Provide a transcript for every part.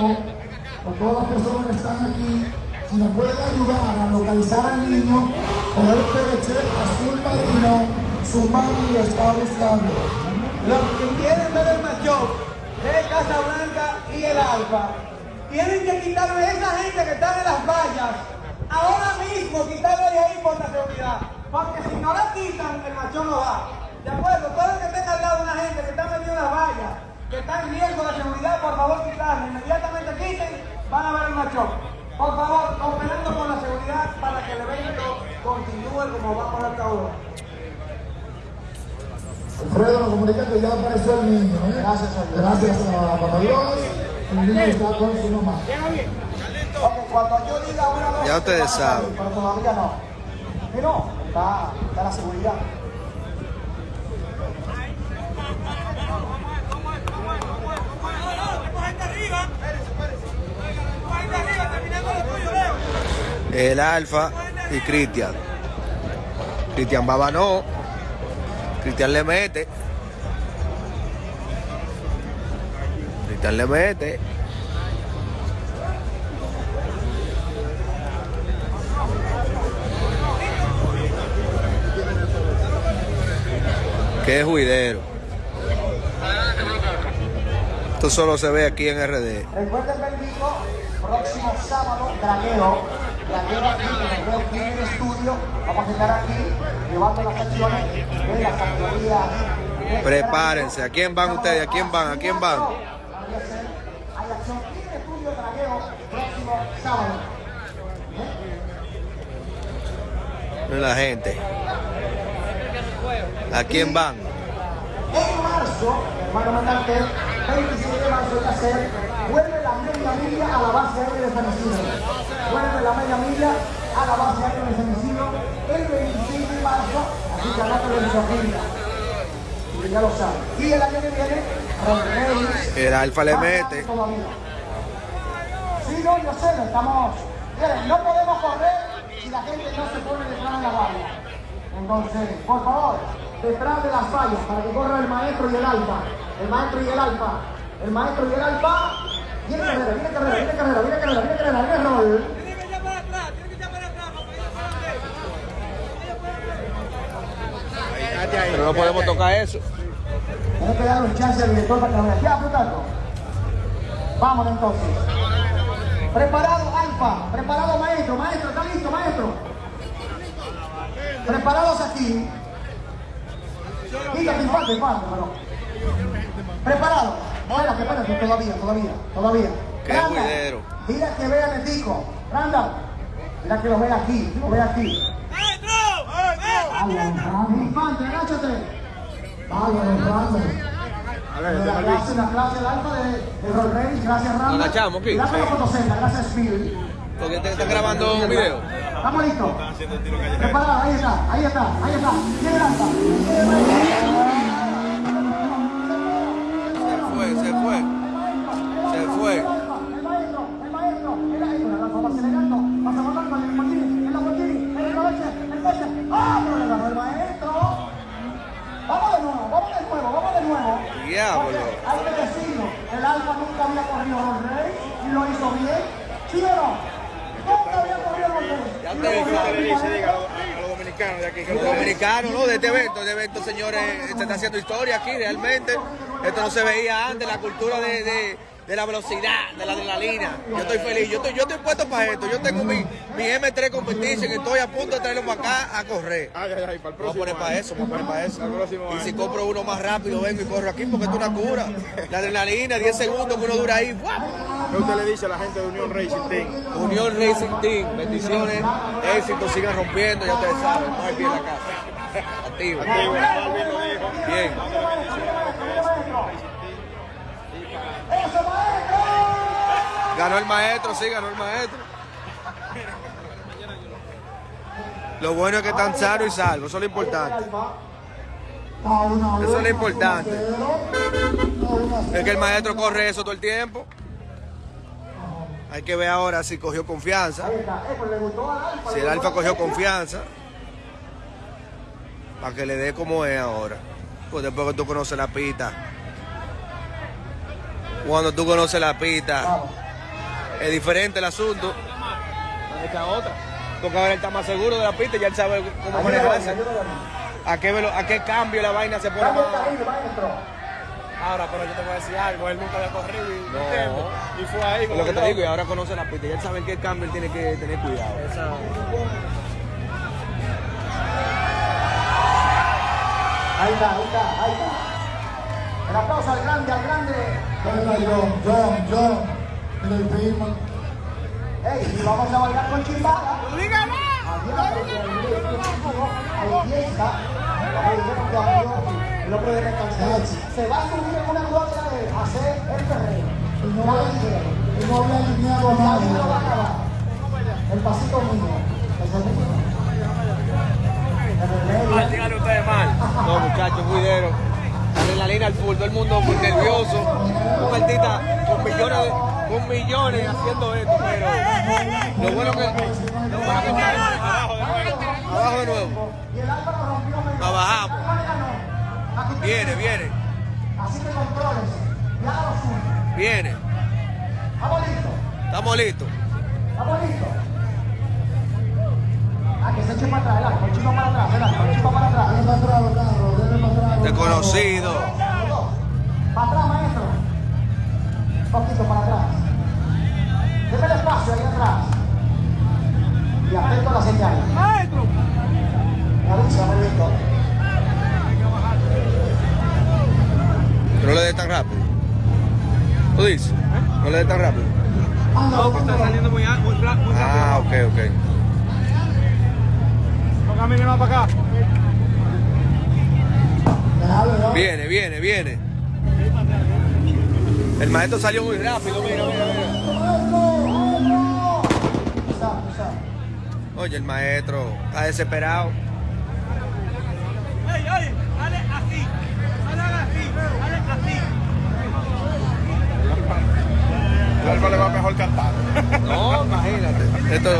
con todas las personas que están aquí, si nos pueden ayudar a localizar al niño, poder perecer a su padrino, su mami lo está buscando. Los que quieren ver el macho de Casablanca y el Alfa, tienen que quitarle a esa gente que está en las vallas, ahora mismo quitarle de ahí por la seguridad, porque si no la quitan, el macho no va. ¿De acuerdo? Todo el que esté al lado de una gente que está metido en las vallas, que está en riesgo de seguridad, por favor quitarle. Inmediatamente quiten, van a ver el macho. Por favor, cooperando con la seguridad para que el evento continúe como vamos hasta ahora. Alfredo nos comunica que ya apareció el niño. ¿eh? Gracias a Dios. Gracias a Papá Dios. El niño está con su mamá. Ok, cuando yo diga una dos, Ya ustedes saben. Pero todavía no. Pero está, está la seguridad. El Alfa y Cristian. Cristian Baba no. Cristian le mete. Cristian le mete. Qué juidero. Esto solo se ve aquí en RD. Próximo sábado, Dragueo. Dragueo aquí en Reo Clean Studio. Vamos a estar aquí llevando las acciones de la categoría. Prepárense. ¿A quién van ustedes? ¿A quién van? ¿A quién van? Hay acción Clean Studio Dragueo próximo sábado. Miren la gente. ¿A quién van? En marzo, hermano Mandantel, 27 de marzo ya ser, vuelve la media milla a la base aérea de San Isidro. Vuelve la media milla a la base aérea de San Isidro el 26 de marzo, así que acá lo agenda. Y ya lo saben. Y el año que viene, Reyes. El Alfa le mete. todavía. Sí, no, yo sé, lo estamos. Miren, no podemos correr si la gente no se pone detrás de la valla. Entonces, por favor, detrás de las vallas para que corra el maestro y el alfa. El maestro y el alfa. El maestro y el alfa. Viene carrera, viene carrera, viene carrera, viene carrera, viene carrera, viene rol. Pero no podemos tocar eso. Tiene que darle un chance al director para que lo vea. Plutarco. Vámonos entonces. Preparado, Alfa. Preparado, maestro. Maestro, ¿está listo, maestro? Preparados aquí. Quítate, infante, infante, pero. Preparado. Espérate, espérate, todavía, todavía, todavía. Qué. Mira que vean el disco. Randa, mira que lo vea aquí, lo vea aquí. Infante, agáchate. Bárbaro, bárbaro. La clase, la clase, el alfa de, de Roll Rey, gracias Randa. Nos agachamos aquí. Gracias a gracias. Porque te están grabando un video. Estamos listos. Preparado, ahí está, ahí está, ahí está. Se fue, se fue. Se fue. El maestro, el maestro, el maestro, el alfa va acelerando, va a con el Martini, el Lamborghini, el coche, el coche. ¡Ah, pero le ganó el maestro! Vamos de nuevo, vamos de nuevo, vamos de nuevo. Diablo. Porque Hay que decirlo, el alfa nunca había corrido Roll Rey y lo hizo bien. ¿Sí o no? Nunca había corrido Roll Rey. Ya Y a los dominicanos de aquí. Los dominicanos, ¿no? De este evento, de evento, señores, se está haciendo historia aquí realmente. Esto no se veía antes, la cultura de, de, de la velocidad, de la adrenalina. Yo estoy feliz, yo estoy, yo estoy puesto para esto. Yo tengo mi, mi M3 Competition y estoy a punto de traerlo para acá a correr. Ay, ay, ay, para el Vamos a poner para eso, vamos a poner para eso. Y año. si compro uno más rápido, vengo y corro aquí porque esto es una cura. La adrenalina, 10 segundos que uno dura ahí. ¿Qué usted le dice a la gente de Unión Racing Team? Unión Racing Team, bendiciones, éxito, sigan rompiendo, ya ustedes saben, no hay pie en la casa. Activo. Dijo. Bien. ¡Eso, maestro! Ganó el maestro, sí, ganó el maestro. Lo bueno es que están sanos y salvos, eso es lo importante. Eso es lo importante. Es que el maestro corre eso todo el tiempo. Hay que ver ahora si cogió confianza. Si el alfa cogió confianza. Para que le dé como es ahora. Pues después que tú conoces la pista. Cuando tú conoces la pista, Es diferente el asunto. Esta otra. Porque ahora él está más seguro de la pista y ya él sabe cómo manejarse. ¿A qué, velo- ¿A qué cambio la vaina se pone más? Ahora, pero yo te voy a decir algo, él nunca había corrido y, ¿entiendes? y fue ahí. Como lo que te loco. digo, y ahora conoce la pista y él sabe en qué cambio él tiene que tener cuidado. Esa- Ahí está, ahí está, ahí está. El aplauso al grande, al grande. John, John, John. Mira el primo. Ey, y vamos a bailar con chimbala. No puede descansar. Se va a subir en una gloria de hacer el perreo. Y no había, y no había alineado a va a nadie. acabar. El pasito mío. Mal, díganle ustedes mal. No, muchachos, cuidero. Adrenalina al full, todo el mundo muy nervioso. Un artista con millones, de- con millones haciendo esto, pero lo bueno que, lo bueno que está abajo de nuevo. Abajo de nuevo. Viene, viene, Así que controles. Y haga lo suyo. viene. Vamos listos. Estamos listos. Ah, que se eche para atrás, para atrás, para atrás. Desconocido. Para atrás, maestro. Un poquito ¿Tú dices? No le dé tan rápido. No, que está saliendo muy, muy, muy rápido. Ah, ok, ok. No camine más para acá. Viene, viene, viene. El maestro salió muy rápido, mira, mira, mira. Oye, el maestro está desesperado. ¡Ey, ey! ¡Dale así! ¡Dale así! ¡Dale así! El Alfa le va mejor cantar. No, imagínate. Esto,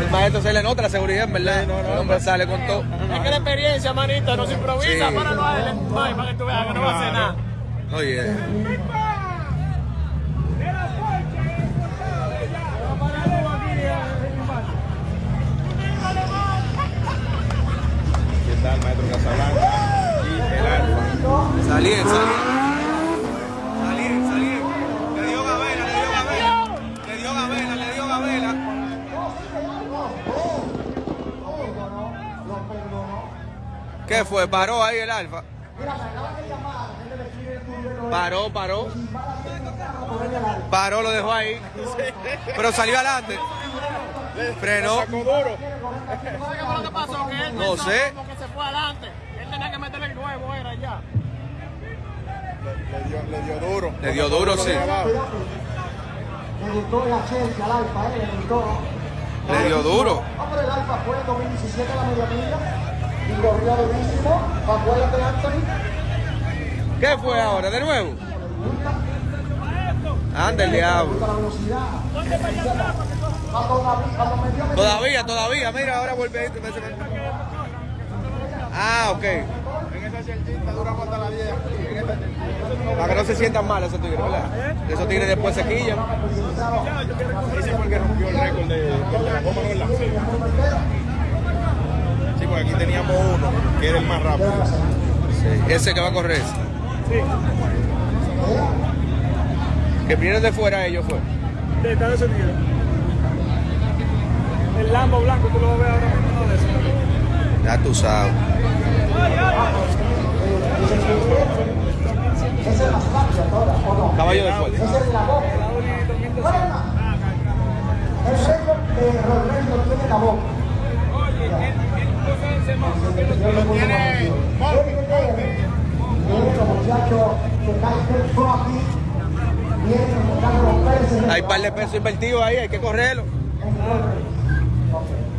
el maestro se le nota la seguridad, en verdad. El hombre sale con todo. Es que la experiencia, manito, no se improvisa. Sí. Páralo a él, ay, para que tú veas que no va a hacer nada. Oye, está el maestro Casablanca y el Alfa. salí, ¿Qué fue? Paró ahí el alfa. Paró, paró. Paró, lo dejó ahí. Pero salió adelante. Frenó. ¿Sabes que pasó? Que él No sé. se fue adelante. Él tenía que meterle el era ya. Le, dio, duro. Le dio duro, sí. Le gustó la Chelsea al Alfa, eh, le gustó. Le dio duro. Hombre, el Alfa fue en 2017 a la media milla y corrió durísimo. Acuérdate, Anthony. ¿Qué fue ahora? ¿De nuevo? Anda el diablo. Todavía, todavía. Mira, ahora vuelve. este, Ah, ok. En esa chelchita duramos hasta las 10. En esta chelchita. Para que no se sientan mal esos tigres, ¿verdad? Esos tigres después se quillan. Ese fue el rompió el récord de, de la goma. ¿verdad? Sí, porque aquí teníamos uno que era el más rápido. Sí, ese que va a correr. Que vinieron de fuera ellos fue. De Estados Unidos. El Lambo blanco, tú lo ves ahora mismo, de eso. Ya tú sabes. Caballo de fuerza. Esa es la boca. Bueno, el récord de Rodrigo tiene la boca. Tiene Vienen los muchachos que caen del pro aquí. Vienen buscando los peces. Hay un par de pesos invertidos ahí, hay que correrlo.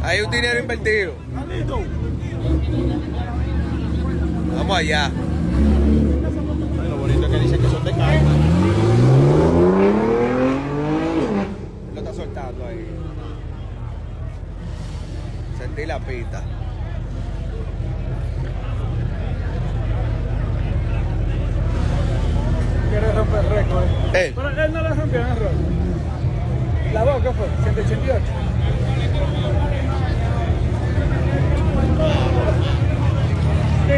Hay un dinero invertido. Vamos allá. Lo bonito es que dicen que son de carne. Lo está soltando ahí. Sentí la pista. quiere romper récord. Pero él no le rompió el récord. ¿La voz qué fue? 188. Sí,